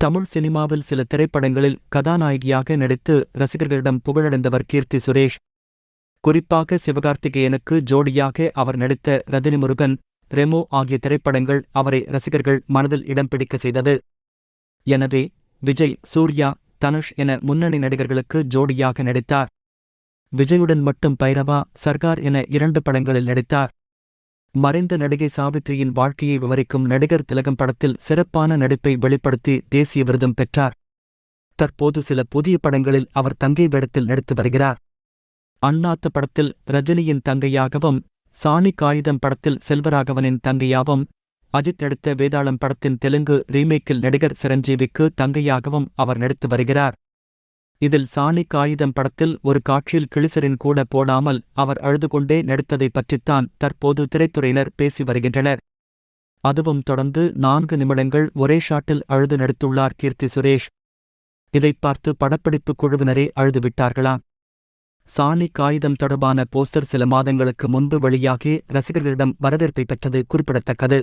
தமிழ் சினிமாவில் சில திரைப்படங்களில் கதாநாயகியாக நடித்து ரசிகர்களிடம் புகழடைந்தவர் கீர்த்தி சுரேஷ். குறிப்பாக சிவகார்த்திகேயனுக்கு ஜோடியாக அவர் நடித்த ரஜினி முருகன் ரெமோ ஆகிய திரைப்படங்கள் அவரை ரசிகர்கள் மனதில் இடம் பிடிக்க செய்தது. எனவே விஜய் சூர்யா தனுஷ் என முன்னணி நடிகர்களுக்கு ஜோடியாக நடித்தார். விஜயுடன் மட்டும் பைரவா சர்கார் என இரண்டு படங்களில் நடித்தார். மறைந்த நடிகை சாவித்ரியின் வாழ்க்கையை விவரிக்கும் நடிகர் திலகம் படத்தில் சிறப்பான நடிப்பை வெளிப்படுத்தி தேசிய விருதும் பெற்றார். தற்போது சில புதிய படங்களில் அவர் தங்கை வேடத்தில் நடித்து வருகிறார். அண்ணாத்து படத்தில் ரஜினியின் தங்கையாகவும் சாணி காகிதம் படத்தில் செல்வராகவனின் தங்கையாகவும் அஜித் நடித்த வேதாளம் படத்தின் தெலுங்கு ரீமேக்கில் நடிகர் சிரஞ்சீவிக்கு தங்கையாகவும் அவர் நடித்து வருகிறார். இதில் சாணி காகிதம் படத்தில் ஒரு காட்சியில் கிளிசரின் கூட போடாமல் அவர் அழுது கொண்டே நடித்ததை பற்றித்தான் தற்போது திரைத்துறையினர் பேசி வருகின்றனர். அதுவும் தொடர்ந்து நான்கு நிமிடங்கள் ஒரே ஷாட்டில் அழுது நடித்துள்ளார் கீர்த்தி சுரேஷ். இதைப் பார்த்து படப்பிடிப்பு குழுவினரே அழுதுவிட்டார்களாம் சாணி காகிதம் தொடர்பான போஸ்டர் சில மாதங்களுக்கு முன்பு வெளியாகி ரசிகர்களிடம் வரவேற்பை பெற்றது குறிப்பிடத்தக்கது.